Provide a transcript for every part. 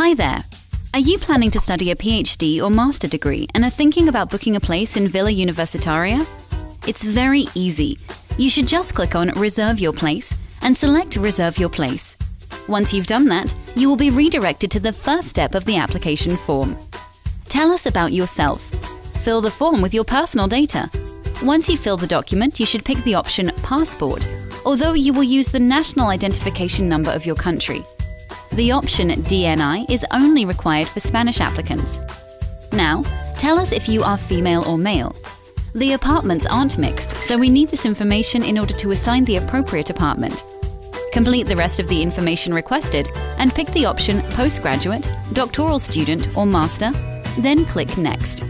Hi there. Are you planning to study a PhD or master degree and are thinking about booking a place in Villa Universitaria? It's very easy. You should just click on Reserve Your Place and select Reserve Your Place. Once you've done that, you will be redirected to the first step of the application form. Tell us about yourself. Fill the form with your personal data. Once you fill the document, you should pick the option Passport, although you will use the national identification number of your country. The option DNI is only required for Spanish applicants. Now, tell us if you are female or male. The apartments aren't mixed, so we need this information in order to assign the appropriate apartment. Complete the rest of the information requested and pick the option Postgraduate, Doctoral Student or Master, then click Next.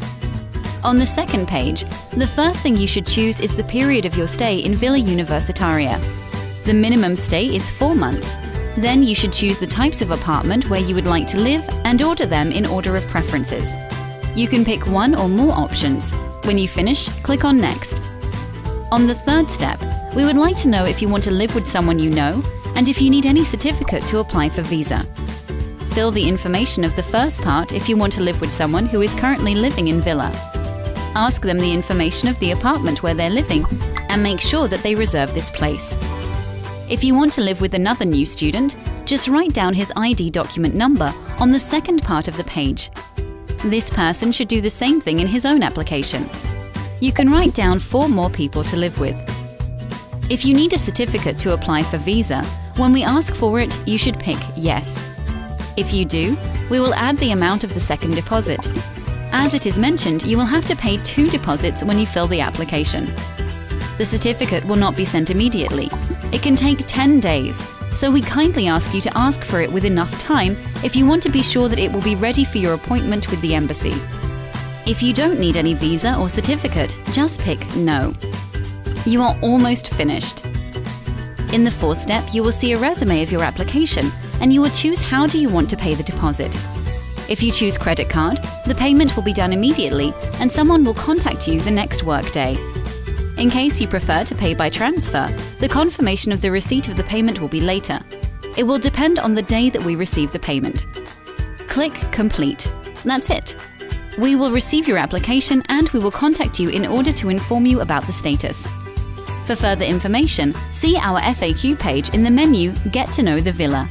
On the second page, the first thing you should choose is the period of your stay in Villa Universitaria. The minimum stay is four months. Then you should choose the types of apartment where you would like to live and order them in order of preferences. You can pick one or more options. When you finish, click on Next. On the third step, we would like to know if you want to live with someone you know and if you need any certificate to apply for visa. Fill the information of the first part if you want to live with someone who is currently living in Villa. Ask them the information of the apartment where they're living and make sure that they reserve this place. If you want to live with another new student, just write down his ID document number on the second part of the page. This person should do the same thing in his own application. You can write down four more people to live with. If you need a certificate to apply for visa, when we ask for it, you should pick Yes. If you do, we will add the amount of the second deposit. As it is mentioned, you will have to pay two deposits when you fill the application. The certificate will not be sent immediately. It can take 10 days, so we kindly ask you to ask for it with enough time if you want to be sure that it will be ready for your appointment with the embassy. If you don't need any visa or certificate, just pick No. You are almost finished. In the fourth step, you will see a resume of your application and you will choose how do you want to pay the deposit. If you choose credit card, the payment will be done immediately and someone will contact you the next workday. In case you prefer to pay by transfer, the confirmation of the receipt of the payment will be later. It will depend on the day that we receive the payment. Click Complete. That's it. We will receive your application and we will contact you in order to inform you about the status. For further information, see our FAQ page in the menu Get to know the Villa.